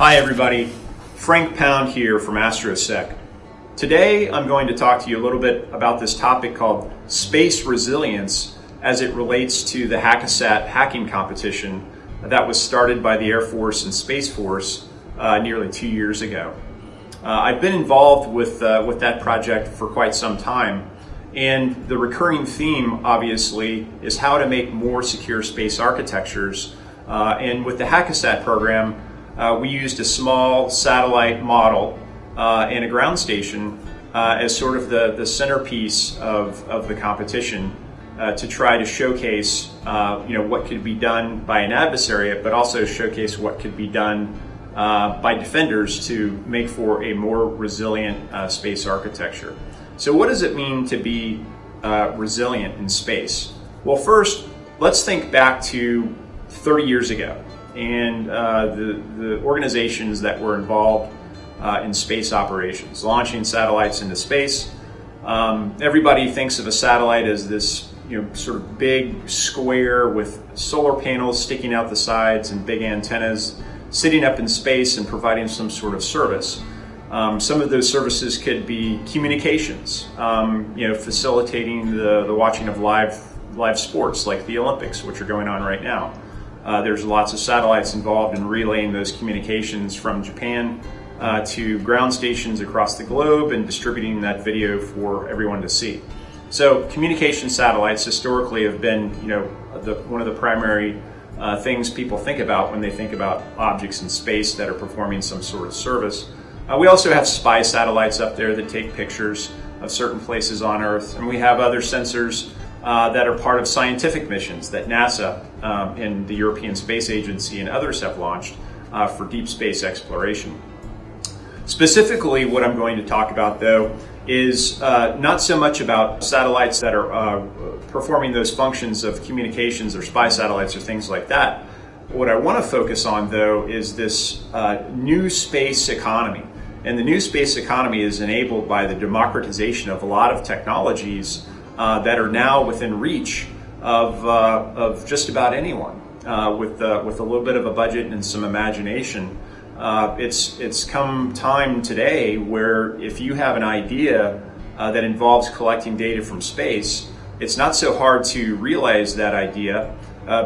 Hi everybody, Frank Pound here from AstroSec. Today I'm going to talk to you a little bit about this topic called space resilience as it relates to the Hackasat hacking competition that was started by the Air Force and Space Force uh, nearly two years ago. Uh, I've been involved with, uh, with that project for quite some time and the recurring theme obviously is how to make more secure space architectures uh, and with the Hackasat program uh, we used a small satellite model uh, and a ground station uh, as sort of the, the centerpiece of, of the competition uh, to try to showcase uh, you know, what could be done by an adversary, but also showcase what could be done uh, by defenders to make for a more resilient space architecture. So what does it mean to be resilient in space? Well, first, let's think back to 30 years ago and uh, the, the organizations that were involved uh, in space operations, launching satellites into space. Um, everybody thinks of a satellite as this you know, sort of big square with solar panels sticking out the sides and big antennas sitting up in space and providing some sort of service. Um, some of those services could be communications, um, you know, facilitating the, the watching of live live sports like the Olympics, which are going on right now. Uh, there's lots of satellites involved in relaying those communications from Japan uh, to ground stations across the globe and distributing that video for everyone to see. So communication satellites historically have been, you know, the, one of the primary uh, things people think about when they think about objects in space that are performing some sort of service. Uh, we also have spy satellites up there that take pictures of certain places on Earth, and we have other sensors uh, that are part of scientific missions that NASA um, and the European Space Agency and others have launched uh, for deep space exploration. Specifically, what I'm going to talk about though is uh, not so much about satellites that are uh, performing those functions of communications or spy satellites or things like that. What I want to focus on though is this uh, new space economy. And the new space economy is enabled by the democratization of a lot of technologies uh, that are now within reach of, uh, of just about anyone uh, with, uh, with a little bit of a budget and some imagination. Uh, it's, it's come time today where if you have an idea uh, that involves collecting data from space, it's not so hard to realize that idea,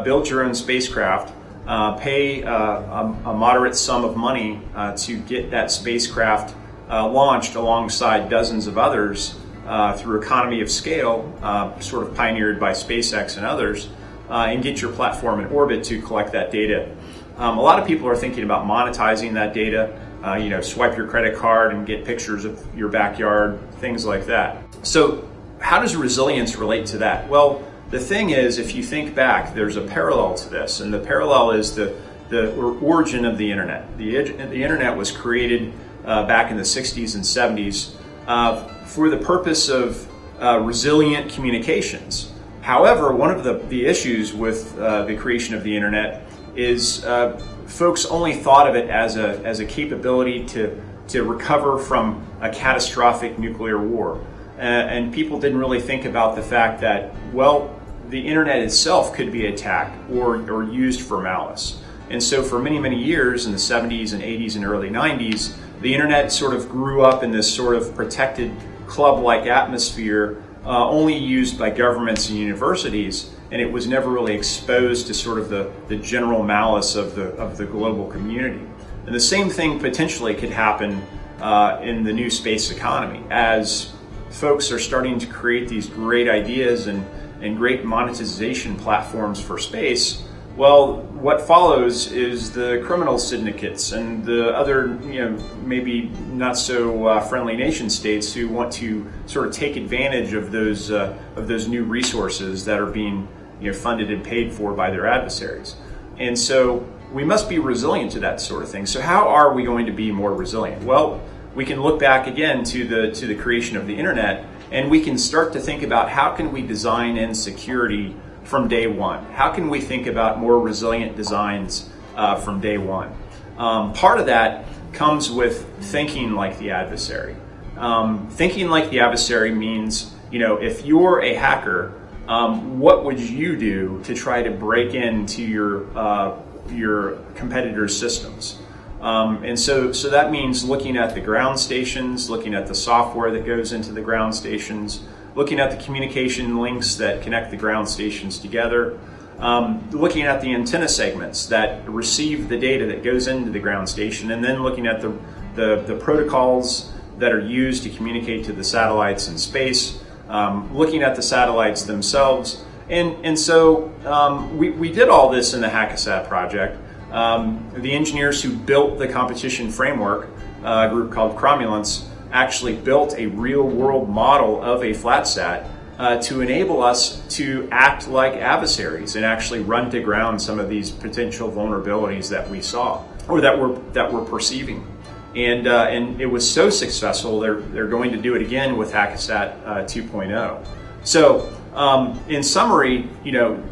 build your own spacecraft, uh, pay uh, a, a, moderate sum of money uh, to get that spacecraft launched alongside dozens of others uh, through economy of scale, uh, sort of pioneered by SpaceX and others, uh, and get your platform in orbit to collect that data. Um, a lot of people are thinking about monetizing that data. Uh, you know, swipe your credit card and get pictures of your backyard, things like that. So, how does resilience relate to that? Well, the thing is, if you think back, there's a parallel to this, and the parallel is the the origin of the internet. The, the internet was created uh, back in the 60s and 70s uh, for the purpose of uh, resilient communications. However, one of the, the issues with uh, the creation of the internet is uh, folks only thought of it as a, as a capability to, to recover from a catastrophic nuclear war. and people didn't really think about the fact that, well, the internet itself could be attacked or, or used for malice. And so for many, many years in the 70s and 80s and early 90s, the internet sort of grew up in this sort of protected club-like atmosphere uh, only used by governments and universities and it was never really exposed to sort of the, the general malice of the, of the global community. And the same thing potentially could happen uh, in the new space economy as folks are starting to create these great ideas and, and great monetization platforms for space well, what follows is the criminal syndicates and the other, you know, maybe not so uh, friendly nation states who want to sort of take advantage of those uh, of those new resources that are being, you know, funded and paid for by their adversaries. And so we must be resilient to that sort of thing. So how are we going to be more resilient? Well, we can look back again to the to the creation of the internet, and we can start to think about how can we design in security from day one? How can we think about more resilient designs uh, from day one? Um, part of that comes with thinking like the adversary. Um, thinking like the adversary means, you know, if you're a hacker, um, what would you do to try to break into your uh, your competitors' systems? Um, and so, so that means looking at the ground stations, looking at the software that goes into the ground stations, looking at the communication links that connect the ground stations together, um, looking at the antenna segments that receive the data that goes into the ground station, and then looking at the, the, the protocols that are used to communicate to the satellites in space, um, looking at the satellites themselves. And, and so um, we, we did all this in the Hackasat project. Um, the engineers who built the competition framework, uh, a group called Cromulence, actually built a real world model of a flatsat uh, to enable us to act like adversaries and actually run to ground some of these potential vulnerabilities that we saw or that we're that we're perceiving. And uh, and it was so successful. They're they're going to do it again with Hackasat uh, 2.0. So um, in summary, you know,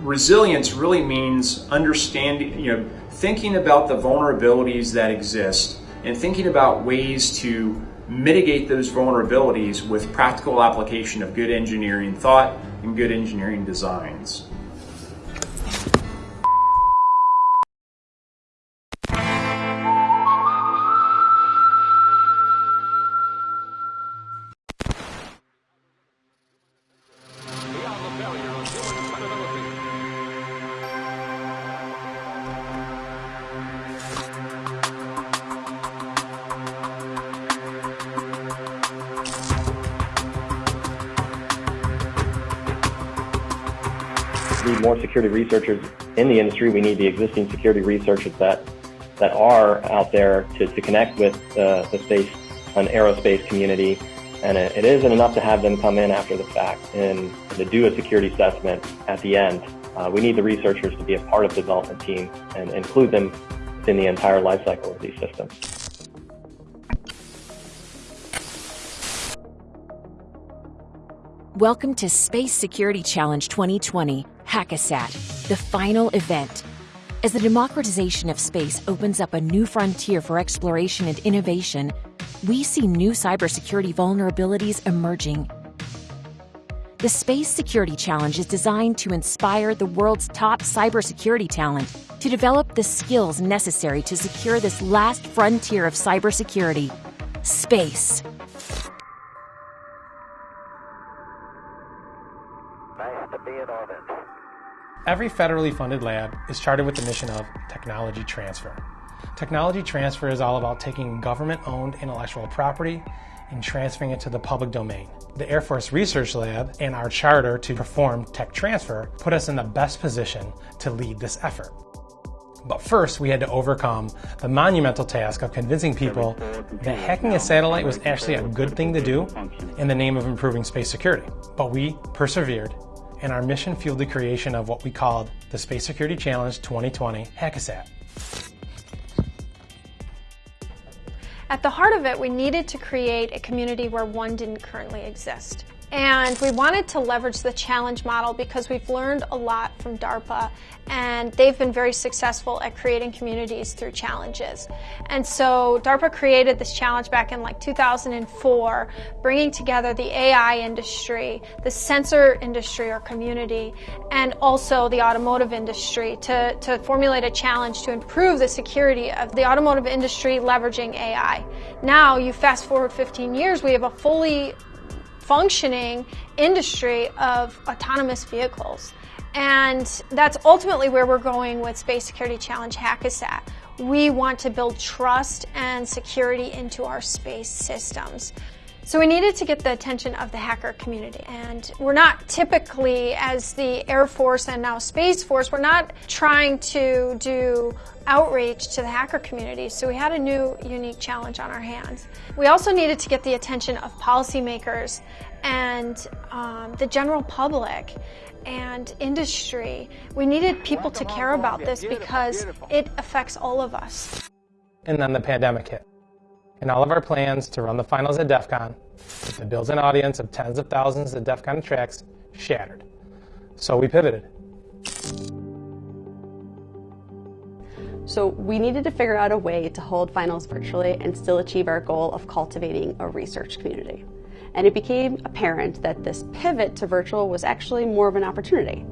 resilience really means understanding, you know, thinking about the vulnerabilities that exist and thinking about ways to mitigate those vulnerabilities with practical application of good engineering thought and good engineering designs. More security researchers in the industry. We need the existing security researchers that that are out there to, to connect with uh, the space and aerospace community. And it, it isn't enough to have them come in after the fact and to do a security assessment at the end. Uh, we need the researchers to be a part of the development team and include them in the entire life cycle of these systems. Welcome to Space Security Challenge 2020, Hackasat, the final event. As the democratization of space opens up a new frontier for exploration and innovation, we see new cybersecurity vulnerabilities emerging. The Space Security Challenge is designed to inspire the world's top cybersecurity talent to develop the skills necessary to secure this last frontier of cybersecurity space. Every federally funded lab is chartered with the mission of technology transfer. Technology transfer is all about taking government-owned intellectual property and transferring it to the public domain. The Air Force Research Lab and our charter to perform tech transfer put us in the best position to lead this effort. But first, we had to overcome the monumental task of convincing people that hacking a satellite was actually a good thing to do in the name of improving space security. But we persevered and our mission fueled the creation of what we called the Space Security Challenge 2020 Hackasat. At the heart of it, we needed to create a community where one didn't currently exist. And we wanted to leverage the challenge model because we've learned a lot from DARPA and they've been very successful at creating communities through challenges. And so DARPA created this challenge back in like 2004, bringing together the AI industry, the sensor industry or community, and also the automotive industry to, to formulate a challenge to improve the security of the automotive industry leveraging AI. Now you fast forward 15 years, we have a fully functioning industry of autonomous vehicles. And that's ultimately where we're going with Space Security Challenge Hackasat. We want to build trust and security into our space systems. So we needed to get the attention of the hacker community. And we're not typically, as the Air Force and now Space Force, we're not trying to do outreach to the hacker community. So we had a new unique challenge on our hands. We also needed to get the attention of policymakers and um, the general public and industry. We needed people to care about this because it affects all of us. And then the pandemic hit and all of our plans to run the finals at DEF CON with the built-in audience of tens of thousands of DEF CON tracks shattered. So we pivoted. So we needed to figure out a way to hold finals virtually and still achieve our goal of cultivating a research community. And it became apparent that this pivot to virtual was actually more of an opportunity.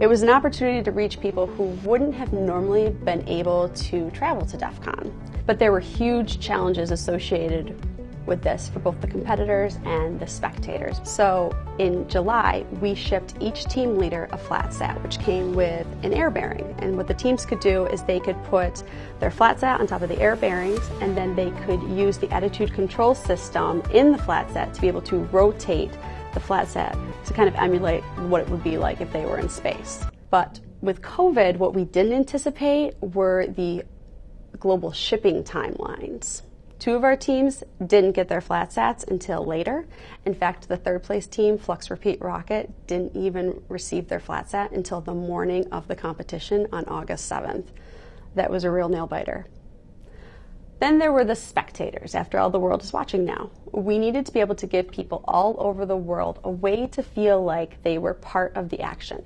It was an opportunity to reach people who wouldn't have normally been able to travel to DEF CON. But there were huge challenges associated with this for both the competitors and the spectators. So in July, we shipped each team leader a flat sat, which came with an air bearing. And what the teams could do is they could put their flat sat on top of the air bearings, and then they could use the attitude control system in the flat sat to be able to rotate the flat sat to kind of emulate what it would be like if they were in space. But with COVID, what we didn't anticipate were the global shipping timelines. Two of our teams didn't get their flat sats until later. In fact, the third place team, Flux Repeat Rocket, didn't even receive their flat sat until the morning of the competition on August 7th. That was a real nail biter. Then there were the spectators. After all, the world is watching now. We needed to be able to give people all over the world a way to feel like they were part of the action.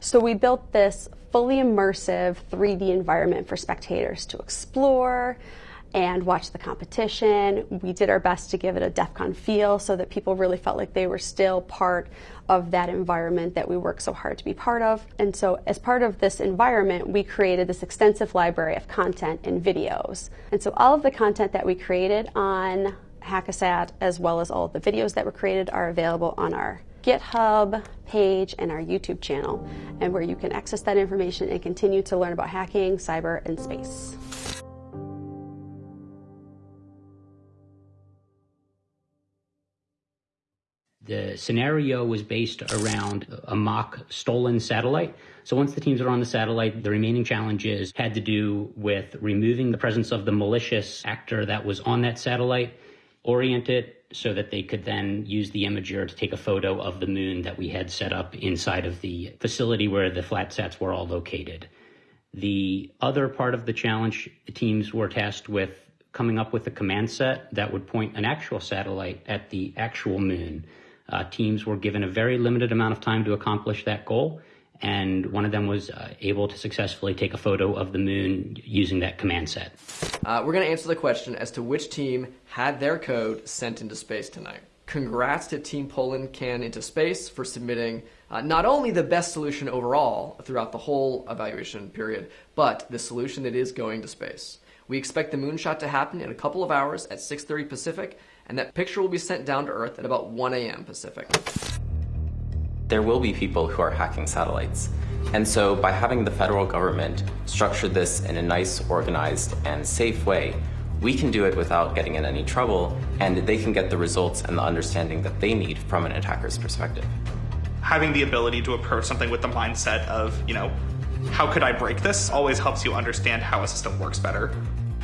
So we built this fully immersive 3D environment for spectators to explore, and watch the competition. We did our best to give it a DEF CON feel so that people really felt like they were still part of that environment that we work so hard to be part of. And so as part of this environment, we created this extensive library of content and videos. And so all of the content that we created on Hackasat, as well as all of the videos that were created, are available on our GitHub page and our YouTube channel, and where you can access that information and continue to learn about hacking, cyber, and space. The scenario was based around a mock stolen satellite. So once the teams are on the satellite, the remaining challenges had to do with removing the presence of the malicious actor that was on that satellite, orient it so that they could then use the imager to take a photo of the moon that we had set up inside of the facility where the flat sats were all located. The other part of the challenge, the teams were tasked with coming up with a command set that would point an actual satellite at the actual moon. Uh, teams were given a very limited amount of time to accomplish that goal, and one of them was uh, able to successfully take a photo of the moon using that command set. Uh, we're going to answer the question as to which team had their code sent into space tonight. Congrats to Team Poland Can into Space for submitting uh, not only the best solution overall throughout the whole evaluation period, but the solution that is going to space. We expect the moonshot to happen in a couple of hours at 6.30 Pacific, and that picture will be sent down to Earth at about 1 a.m. Pacific. There will be people who are hacking satellites. And so by having the federal government structure this in a nice, organized, and safe way, we can do it without getting in any trouble, and they can get the results and the understanding that they need from an attacker's perspective. Having the ability to approach something with the mindset of, you know, how could I break this always helps you understand how a system works better.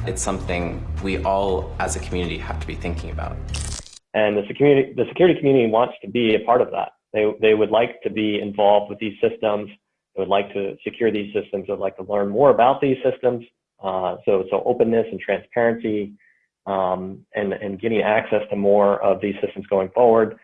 It's something we all as a community have to be thinking about. And the security, the security community wants to be a part of that. They, they would like to be involved with these systems. They would like to secure these systems. They would like to learn more about these systems. Uh, so, so openness and transparency, um, and, and getting access to more of these systems going forward.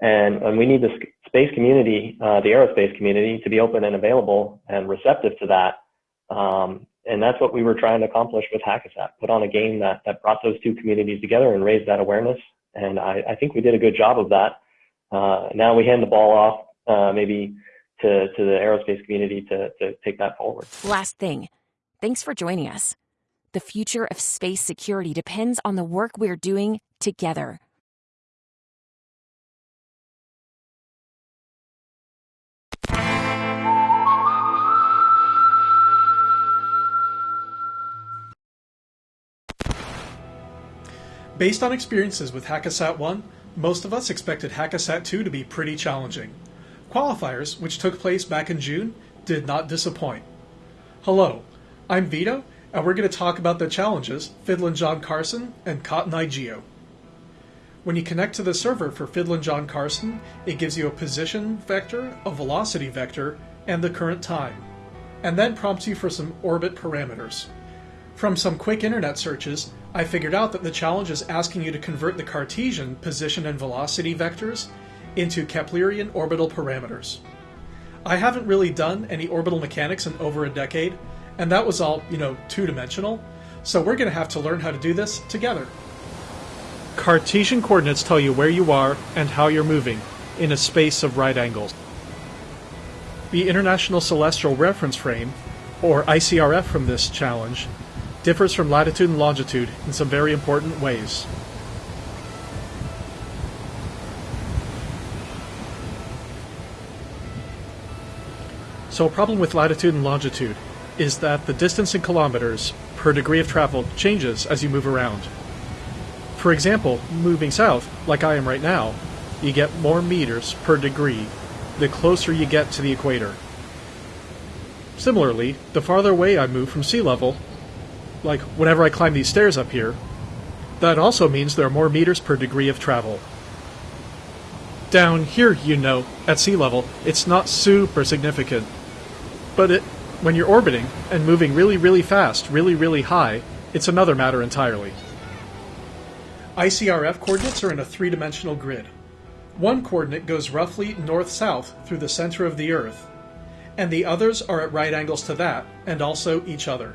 And, and we need the space community, uh, the aerospace community, to be open and available and receptive to that. Um, and that's what we were trying to accomplish with Hackasat, put on a game that, that brought those two communities together and raised that awareness. And I, I think we did a good job of that. Uh, now we hand the ball off, uh, maybe to, to the aerospace community to, to take that forward. Last thing, thanks for joining us. The future of space security depends on the work we're doing together. Based on experiences with Hackasat 1, most of us expected Hackasat 2 to be pretty challenging. Qualifiers, which took place back in June, did not disappoint. Hello, I'm Vito, and we're going to talk about the challenges Fiddlin' John Carson and Cotton Eye Geo. When you connect to the server for Fiddlin' John Carson, it gives you a position vector, a velocity vector, and the current time, and then prompts you for some orbit parameters. From some quick internet searches, I figured out that the challenge is asking you to convert the Cartesian position and velocity vectors into Keplerian orbital parameters. I haven't really done any orbital mechanics in over a decade, and that was all, you know, two dimensional, so we're going to have to learn how to do this together. Cartesian coordinates tell you where you are and how you're moving in a space of right angles. The International Celestial Reference Frame, or ICRF from this challenge, differs from latitude and longitude in some very important ways. So a problem with latitude and longitude is that the distance in kilometers per degree of travel changes as you move around. For example, moving south, like I am right now, you get more meters per degree the closer you get to the equator. Similarly, the farther away I move from sea level, like whenever I climb these stairs up here, that also means there are more meters per degree of travel. Down here, you know, at sea level, it's not super significant. But it, when you're orbiting and moving really, really fast, really, really high, it's another matter entirely. ICRF coordinates are in a three dimensional grid. One coordinate goes roughly north south through the center of the Earth, and the others are at right angles to that, and also each other.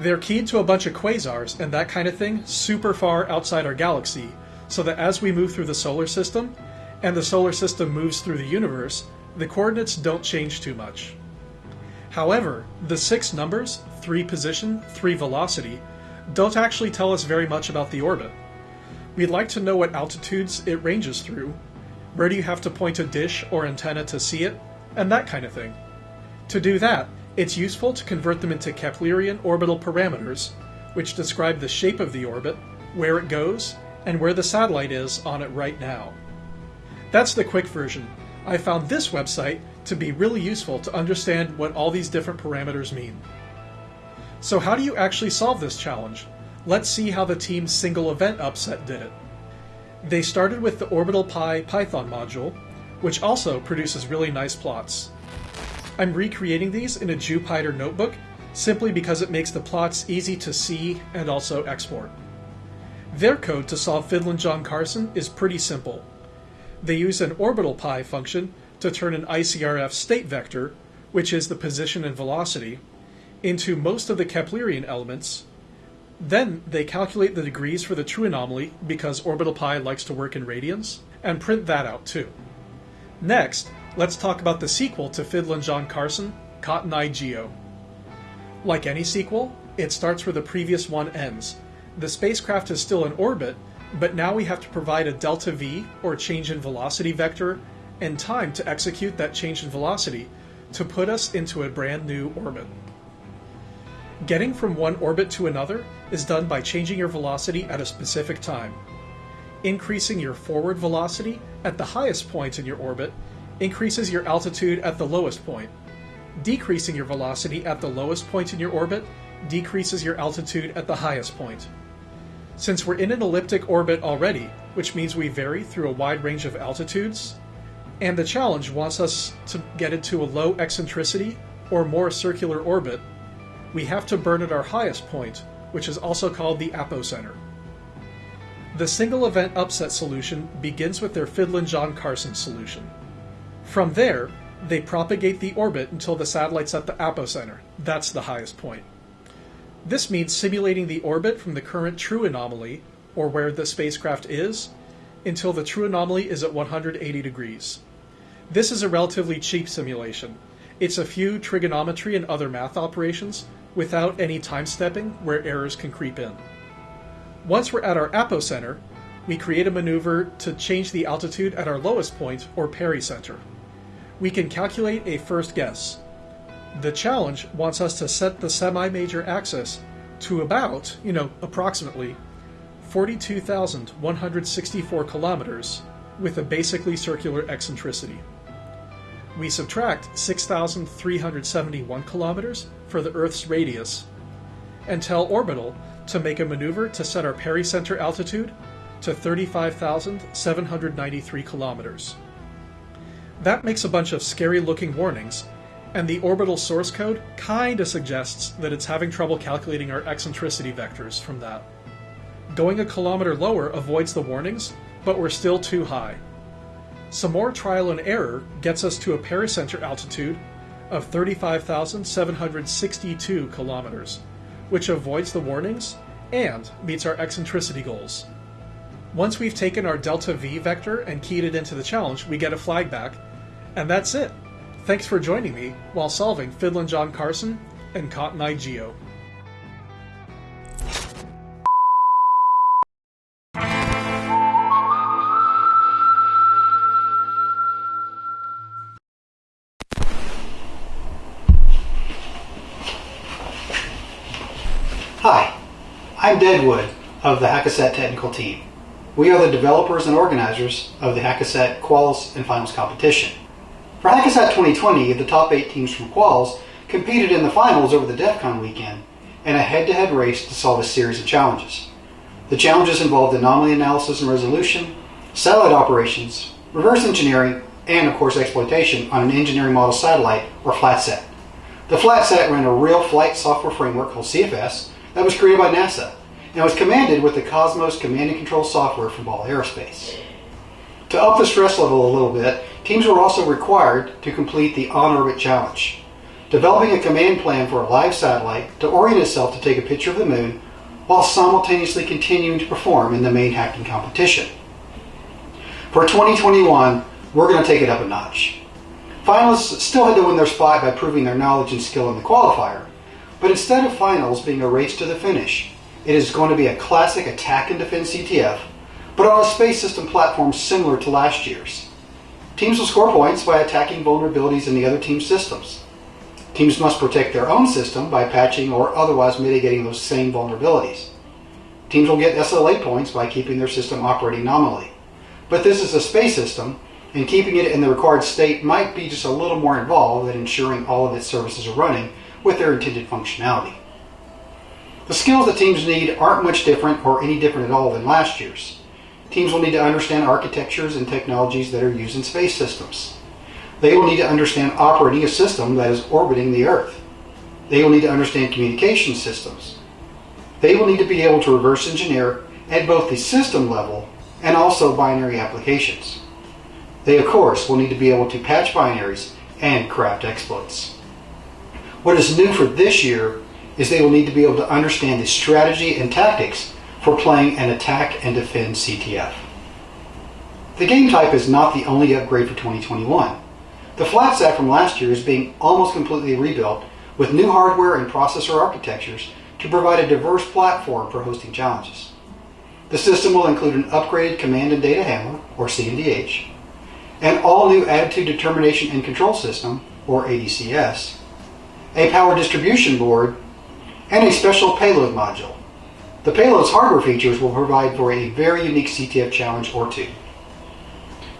They're keyed to a bunch of quasars and that kind of thing super far outside our galaxy, so that as we move through the solar system, and the solar system moves through the universe, the coordinates don't change too much. However, the six numbers, 3 position, 3 velocity, don't actually tell us very much about the orbit. We'd like to know what altitudes it ranges through, where do you have to point a dish or antenna to see it, and that kind of thing. To do that, it's useful to convert them into Keplerian orbital parameters, which describe the shape of the orbit, where it goes, and where the satellite is on it right now. That's the quick version. I found this website to be really useful to understand what all these different parameters mean. So how do you actually solve this challenge? Let's see how the team's single event upset did it. They started with the Orbital Py Python module, which also produces really nice plots. I'm recreating these in a Jupyter notebook simply because it makes the plots easy to see and also export. Their code to solve Fiddlin' John Carson is pretty simple. They use an orbital py function to turn an ICRF state vector, which is the position and velocity, into most of the Keplerian elements. Then they calculate the degrees for the true anomaly because orbital py likes to work in radians, and print that out too. Next, let's talk about the sequel to Fiddlin' John Carson, Cotton Eye Geo. Like any sequel, it starts where the previous one ends. The spacecraft is still in orbit, but now we have to provide a delta v, or change in velocity vector, and time to execute that change in velocity to put us into a brand new orbit. Getting from one orbit to another is done by changing your velocity at a specific time. Increasing your forward velocity at the highest point in your orbit increases your altitude at the lowest point. Decreasing your velocity at the lowest point in your orbit decreases your altitude at the highest point. Since we're in an elliptic orbit already, which means we vary through a wide range of altitudes, and the challenge wants us to get into a low eccentricity or more circular orbit, we have to burn at our highest point, which is also called the apocenter. The single event upset solution begins with their Fiddlin' John Carson solution. From there, they propagate the orbit until the satellite's at the apocenter. That's the highest point. This means simulating the orbit from the current true anomaly, or where the spacecraft is, until the true anomaly is at 180 degrees. This is a relatively cheap simulation. It's a few trigonometry and other math operations without any time stepping where errors can creep in. Once we're at our apocenter, we create a maneuver to change the altitude at our lowest point or pericenter. We can calculate a first guess. The challenge wants us to set the semi-major axis to about, you know, approximately 42,164 kilometers with a basically circular eccentricity we subtract 6,371 kilometers for the Earth's radius and tell orbital to make a maneuver to set our pericenter altitude to 35,793 kilometers. That makes a bunch of scary looking warnings, and the orbital source code kinda suggests that it's having trouble calculating our eccentricity vectors from that. Going a kilometer lower avoids the warnings, but we're still too high. Some more trial and error gets us to a pericenter altitude of 35,762 kilometers, which avoids the warnings and meets our eccentricity goals. Once we've taken our delta v vector and keyed it into the challenge, we get a flag back, and that's it. Thanks for joining me while solving Fiddlin' John Carson and Cotton Eye Geo. Hi, I'm Deadwood of the Hackasat technical team. We are the developers and organizers of the Hackasat Quals and Finals competition. For Hackasat 2020, the top eight teams from Quals competed in the finals over the DEF CON weekend in a head-to-head race to solve a series of challenges. The challenges involved anomaly analysis and resolution, satellite operations, reverse engineering, and of course exploitation on an engineering model satellite or FlatSat. The FlatSat ran a real flight software framework called CFS that was created by NASA and was commanded with the Cosmos command and control software from Ball Aerospace. To up the stress level a little bit, teams were also required to complete the on-orbit challenge, developing a command plan for a live satellite to orient itself to take a picture of the moon while simultaneously continuing to perform in the main hacking competition. For 2021, we're going to take it up a notch. Finalists still had to win their spot by proving their knowledge and skill in the qualifier, but instead of finals being a race to the finish, it is going to be a classic attack and defend CTF, but on a space system platform similar to last year's. Teams will score points by attacking vulnerabilities in the other team's systems. Teams must protect their own system by patching or otherwise mitigating those same vulnerabilities. Teams will get SLA points by keeping their system operating nominally. But this is a space system, and keeping it in the required state might be just a little more involved than ensuring all of its services are running with their intended functionality. The skills that teams need aren't much different or any different at all than last year's. Teams will need to understand architectures and technologies that are used in space systems. They will need to understand operating a system that is orbiting the Earth. They will need to understand communication systems. They will need to be able to reverse engineer at both the system level and also binary applications. They, of course, will need to be able to patch binaries and craft exploits. What is new for this year is they will need to be able to understand the strategy and tactics for playing an attack and defend CTF. The game type is not the only upgrade for 2021. The FlatSat from last year is being almost completely rebuilt with new hardware and processor architectures to provide a diverse platform for hosting challenges. The system will include an upgraded command and data handler, or CNDH, an all-new attitude determination and control system, or ADCS, a power distribution board, and a special payload module. The payload's hardware features will provide for a very unique CTF challenge or two.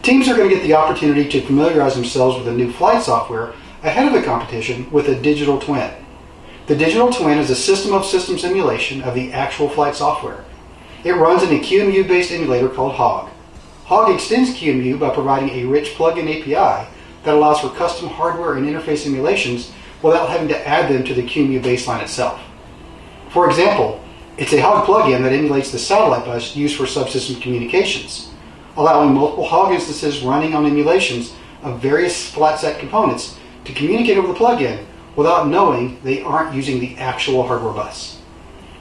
Teams are going to get the opportunity to familiarize themselves with the new flight software ahead of the competition with a digital twin. The digital twin is a system of system simulation of the actual flight software. It runs in a QEMU based emulator called HOG. HOG extends QEMU by providing a rich plugin API that allows for custom hardware and interface simulations without having to add them to the QEMU baseline itself. For example, it's a HOG plugin that emulates the satellite bus used for subsystem communications, allowing multiple HOG instances running on emulations of various FlatSat components to communicate over the plugin without knowing they aren't using the actual hardware bus.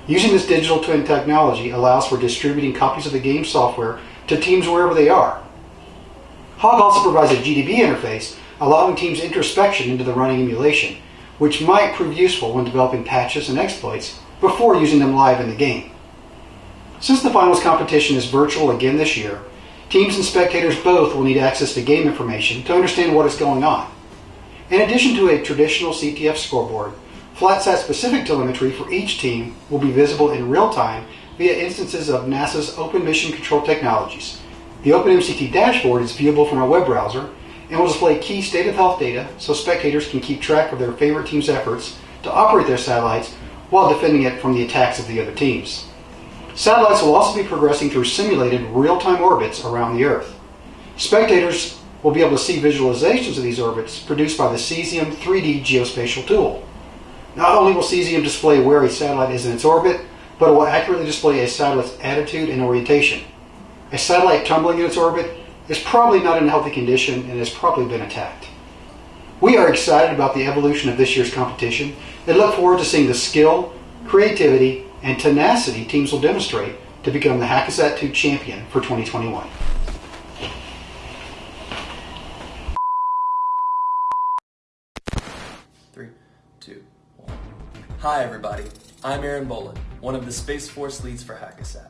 Using this digital twin technology allows for distributing copies of the game software to teams wherever they are. HOG also provides a GDB interface allowing teams introspection into the running emulation, which might prove useful when developing patches and exploits before using them live in the game. Since the finals competition is virtual again this year, teams and spectators both will need access to game information to understand what is going on. In addition to a traditional CTF scoreboard, FlatSat specific telemetry for each team will be visible in real time via instances of NASA's Open Mission Control Technologies. The OpenMCT dashboard is viewable from a web browser and will display key state of health data so spectators can keep track of their favorite team's efforts to operate their satellites while defending it from the attacks of the other teams. Satellites will also be progressing through simulated real-time orbits around the Earth. Spectators will be able to see visualizations of these orbits produced by the Cesium 3D geospatial tool. Not only will Cesium display where a satellite is in its orbit, but it will accurately display a satellite's attitude and orientation. A satellite tumbling in its orbit is probably not in healthy condition and has probably been attacked. We are excited about the evolution of this year's competition and look forward to seeing the skill, creativity, and tenacity teams will demonstrate to become the Hackasat 2 champion for 2021. Three, two, one. Hi everybody, I'm Aaron Boland, one of the Space Force leads for Hackasat.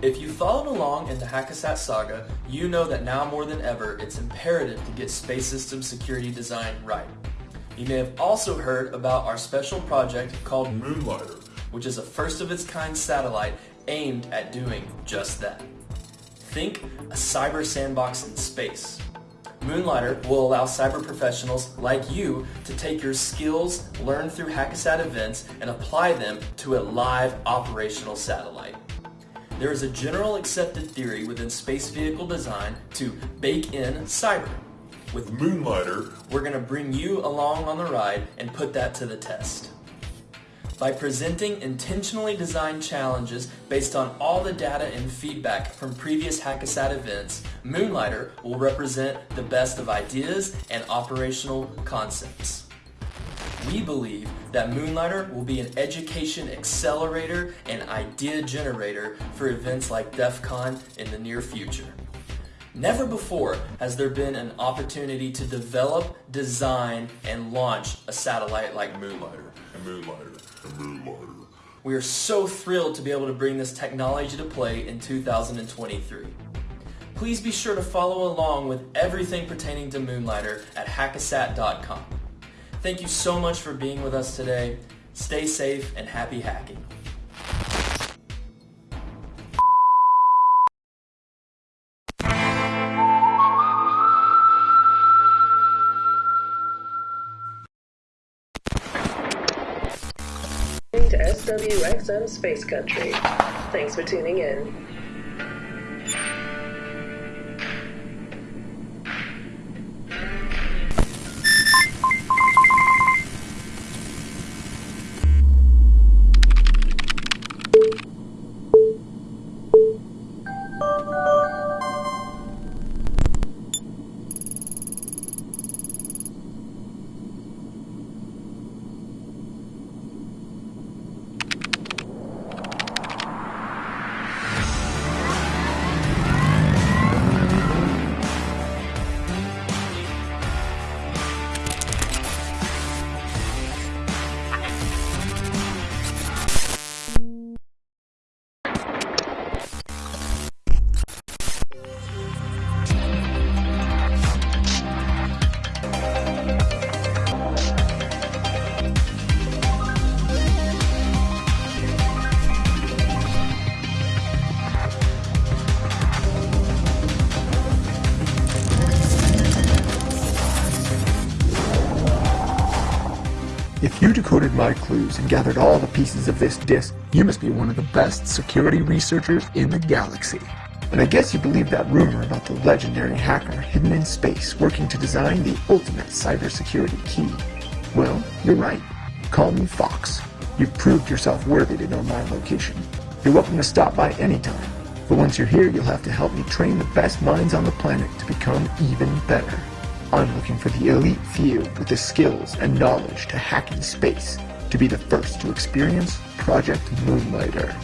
If you followed along in the Hackasat saga, you know that now more than ever it's imperative to get space system security design right. You may have also heard about our special project called Moonlighter, which is a first of its kind satellite aimed at doing just that. Think a cyber sandbox in space. Moonlighter will allow cyber professionals like you to take your skills learned through Hackasat events and apply them to a live operational satellite. There is a general accepted theory within space vehicle design to bake in cyber. With Moonlighter, we're going to bring you along on the ride and put that to the test. By presenting intentionally designed challenges based on all the data and feedback from previous Hackasat events, Moonlighter will represent the best of ideas and operational concepts. We believe that Moonlighter will be an education accelerator and idea generator for events like DEF CON in the near future. Never before has there been an opportunity to develop, design, and launch a satellite like Moonlighter. And Moonlighter. And Moonlighter. We are so thrilled to be able to bring this technology to play in 2023. Please be sure to follow along with everything pertaining to Moonlighter at hackasat.com. Thank you so much for being with us today. Stay safe and happy hacking. to SWXM Space Country. Thanks for tuning in. Decoded my clues and gathered all the pieces of this disk, you must be one of the best security researchers in the galaxy. And I guess you believe that rumor about the legendary hacker hidden in space working to design the ultimate cybersecurity key. Well, you're right. Call me Fox. You've proved yourself worthy to know my location. You're welcome to stop by anytime. But once you're here, you'll have to help me train the best minds on the planet to become even better. I'm looking for the elite few with the skills and knowledge to hack in space to be the first to experience Project Moonlighter.